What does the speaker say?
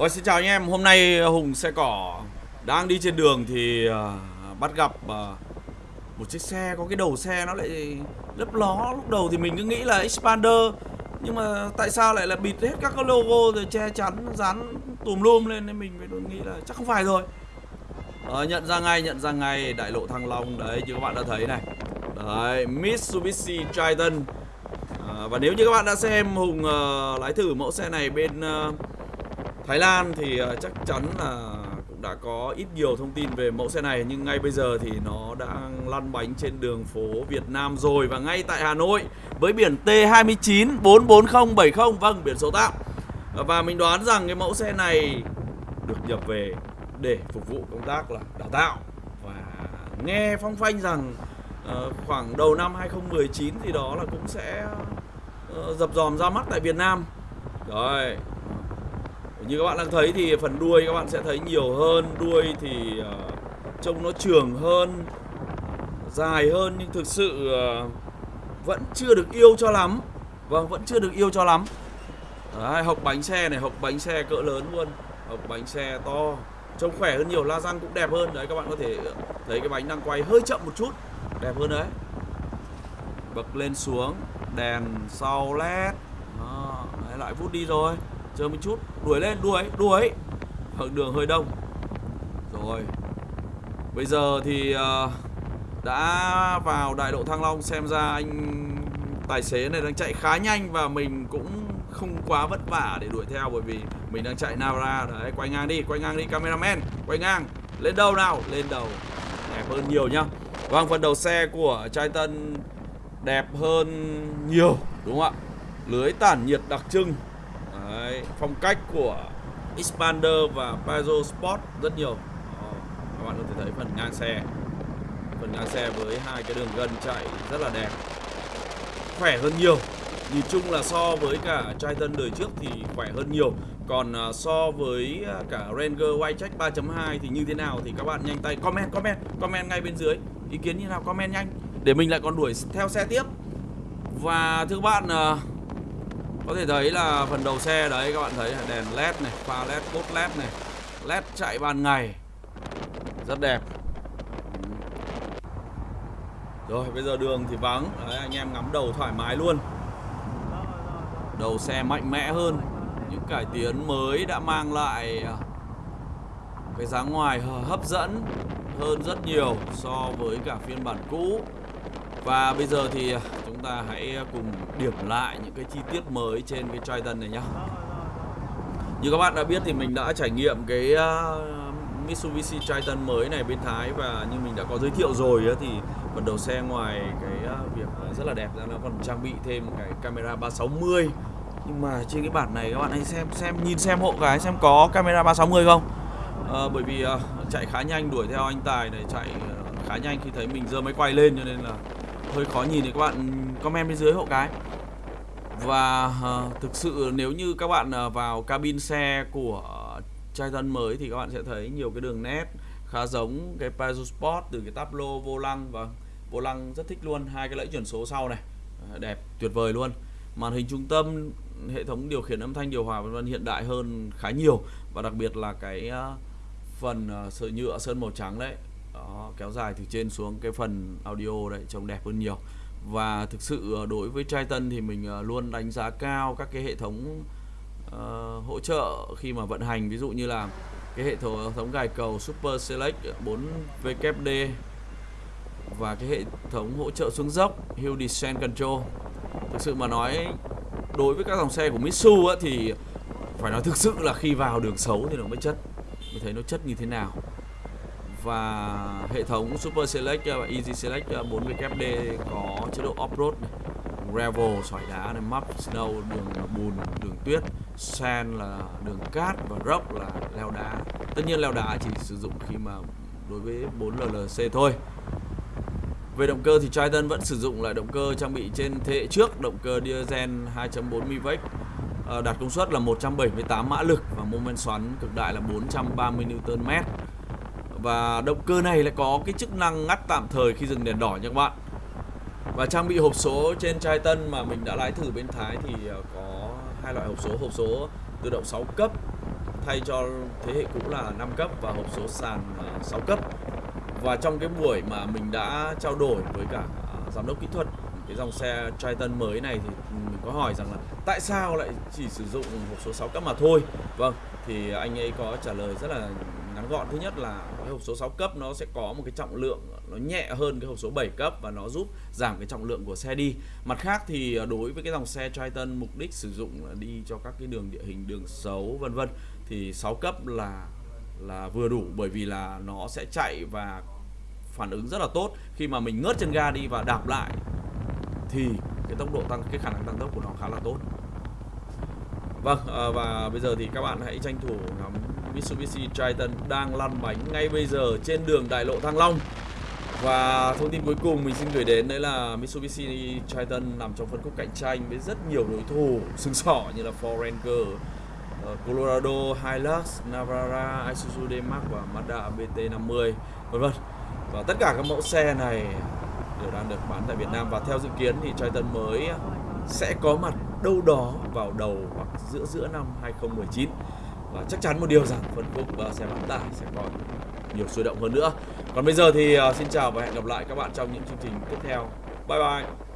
Ôi xin chào anh em, hôm nay Hùng xe cỏ đang đi trên đường thì uh, bắt gặp uh, một chiếc xe có cái đầu xe nó lại lấp ló. Lúc đầu thì mình cứ nghĩ là Expander nhưng mà tại sao lại là bịt hết các cái logo rồi che chắn dán tùm lum lên nên mình mới nghĩ là chắc không phải rồi. Ờ, nhận ra ngay, nhận ra ngay đại lộ Thăng Long. Đấy như các bạn đã thấy này. Đấy, Mitsubishi Triton. À, Và nếu như các bạn đã xem Hùng uh, lái thử mẫu xe này bên uh, Thái Lan thì ờ, chắc chắn là cũng đã có ít nhiều thông tin về mẫu xe này Nhưng ngay bây giờ thì nó đang lăn bánh trên đường phố Việt Nam rồi. Và ngay tại Hà Nội với biển T29 44070 Vâng, biển số tạm. Và mình đoán rằng cái mẫu xe này được nhập về để phục vụ công tác là đào tạo. Và nghe phong phanh rằng uh, khoảng đầu năm 2019 thì đó là cũng sẽ uh, dập dòm ra mắt tại Việt Nam. Rồi như các bạn đang thấy thì phần đuôi các bạn sẽ thấy nhiều hơn. Đuôi thì uh, trông nó trường hơn dài hơn nhưng thực sự uh, vẫn chưa được yêu cho lắm. Vâng vẫn chưa được yêu cho lắm. Đấy, hộc bánh xe này hộc bánh xe cỡ lớn luôn. Hộc bánh xe to trông khỏe hơn nhiều. La răng cũng đẹp hơn. Đấy các bạn có thể thấy cái bánh đang quay hơi chậm một chút đẹp hơn đấy. Bật lên xuống đèn sau led đó, đấy, lại vút đi rồi chờ một chút. Đuổi lên đuổi đuổi. Hận đường hơi đông. Rồi. Bây giờ thì uh, đã vào đại lộ thăng long xem ra anh tài xế này đang chạy khá nhanh và mình cũng không quá vất vả để đuổi theo bởi vì mình đang chạy Navara. Đấy quay ngang đi quay ngang đi cameraman. Quay ngang. Lên đầu nào? Lên đầu. Đẹp hơn nhiều nhá. Vâng phần đầu xe của Triton đẹp hơn nhiều đúng không ạ? Lưới tản nhiệt đặc trưng phong cách của Expander và Peugeot Sport rất nhiều. Các bạn có thể thấy phần ngang xe. Phần ngang xe với hai cái đường gân chạy rất là đẹp. Khỏe hơn nhiều. Nhìn chung là so với cả Triton đời trước thì khỏe hơn nhiều. Còn à, so với à, cả Ranger Whitecheck 3.2 thì như thế nào thì các bạn nhanh tay comment comment comment ngay bên dưới. Ý kiến như nào, comment nhanh. Để mình lại còn đuổi theo xe tiếp. Và thưa các bạn à, có thể thấy là phần đầu xe đấy các bạn thấy đèn led này, pha led, cốt led này. Led chạy ban ngày. Rất đẹp. Ừ. Rồi bây giờ đường thì vắng. Đấy, anh em ngắm đầu thoải mái luôn. Đầu xe mạnh mẽ hơn. Những cải tiến mới đã mang lại à, Cái dáng ngoài hấp dẫn hơn rất nhiều so với cả phiên bản cũ. Và bây giờ thì à, chúng ta hãy ờ, cùng điểm lại những cái chi tiết mới trên cái Triton này nhá. Như các bạn đã biết thì mình đã trải nghiệm cái ờ, Mitsubishi Triton mới này bên Thái Và như mình đã có giới thiệu rồi thì phần đầu xe ngoài cái ờ, việc rất là đẹp ra nó còn trang bị thêm cái camera 360 nhưng mà trên cái bản này các bạn hãy xem xem nhìn xem hộ cái xem có camera 360 không à, bởi vì à, chạy khá nhanh đuổi theo anh Tài này chạy khá nhanh khi thấy mình giơ máy quay lên cho nên là hơi khó nhìn thì các bạn comment bên dưới hộ cái. Và uh, thực sự nếu như các bạn uh, vào cabin xe của Triton mới thì các bạn sẽ thấy nhiều cái đường nét khá giống cái Peugeot Sport từ cái táp lô vô lăng. Và vô lăng rất thích luôn hai cái lẫy chuyển số sau này. Ờ, đẹp tuyệt vời luôn. Màn hình trung tâm hệ thống điều khiển âm thanh điều hòa vân vân hiện đại hơn khá nhiều. Và đặc biệt là cái phần sợi nhựa sơn màu trắng đấy đó, kéo dài từ trên xuống cái phần audio đấy trông đẹp hơn nhiều và thực sự ờ, đối với Triton thì mình ờ, luôn đánh giá cao các cái hệ thống uh, hỗ trợ khi mà vận hành. Ví dụ như là cái hệ thống, gài cầu Super Select 4 WD và cái hệ thống hỗ trợ xuống dốc Hill Descent Control. Thực sự mà nói đối với các dòng xe của Mitsu á, thì phải nói thực sự là khi vào đường xấu thì nó mới chất mình thấy nó chất như thế nào và hệ thống Super Select và Easy Select uh, 4WD có chế độ off-road gravel, sỏi đá này map snow, đường bùn, đường tuyết, sand là đường cát và rock là leo đá. Tất nhiên leo đá chỉ sử dụng khi mà đối với 4 LLC thôi. Về động cơ thì Triton vẫn sử dụng lại động cơ trang bị trên thế hệ trước, động cơ diesel 2.4 MiVec uh, đạt công suất là 178 mã lực và mô men xoắn cực đại là 430 Nm và động cơ này lại có cái chức năng ngắt tạm thời khi dừng đèn đỏ nha các bạn và trang bị hộp số trên Triton mà mình đã lái thử bên Thái thì ờ, có hai loại hộp số hộp số tự động 6 cấp thay cho thế hệ cũ là 5 cấp và hộp số sàn ờ, 6 cấp. Và trong cái buổi mà mình đã trao đổi với cả ờ, giám đốc kỹ thuật cái dòng xe Triton mới này thì ừ, mình có hỏi rằng là tại sao lại chỉ sử dụng hộp số 6 cấp mà thôi. Vâng, thì anh ấy có trả lời rất là ngắn gọn. Thứ nhất là cái hộp số 6 cấp nó sẽ có một cái trọng lượng nó nhẹ hơn cái hộp số 7 cấp và nó giúp giảm cái trọng lượng của xe đi. Mặt khác thì à, đối với cái dòng xe Triton mục đích sử dụng là đi cho các cái đường địa hình, đường xấu vân vân thì 6 cấp là là vừa đủ bởi vì là nó sẽ chạy và phản ứng rất là tốt khi mà mình ngớt chân ga đi và đạp lại thì cái tốc độ tăng cái khả năng tăng tốc của nó khá là tốt Vâng, à, và bây giờ thì các bạn hãy tranh thủ ngắm Mitsubishi Triton đang lăn bánh ngay bây giờ trên đường đại lộ Thăng Long. Và thông tin cuối cùng mình xin gửi đến đấy là Mitsubishi Triton nằm trong phân khúc cạnh tranh với rất nhiều đối thủ sừng sỏ như là Ford Ranger, ờ, Colorado, Hilux, Navara, Isuzu D-Max và Mazda BT50 vân vân. Và tất cả các mẫu xe này đều đang được bán tại Việt Nam và theo dự kiến thì Triton mới sẽ có mặt đâu đó vào đầu hoặc giữa giữa năm 2019 và chắc chắn một điều rằng phân khúc xe bán tải sẽ còn nhiều sôi động hơn nữa. Còn bây giờ thì ờ, xin chào và hẹn gặp lại các bạn trong những chương trình tiếp theo. Bye bye.